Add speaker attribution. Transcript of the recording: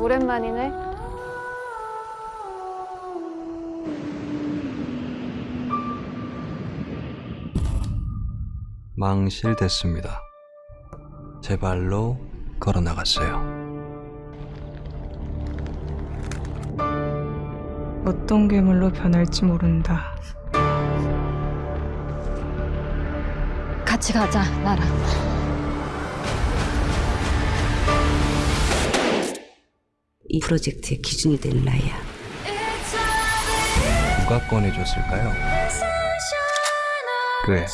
Speaker 1: 오랜만이네.
Speaker 2: 망실됐습니다. 제 발로 걸어 나갔어요.
Speaker 3: 어떤 괴물로 변할지 모른다.
Speaker 1: 같이 가자, 나랑.
Speaker 4: 이 프로젝트의 기준이 될 나이야.
Speaker 2: 누가 꺼내줬을까요? 그래,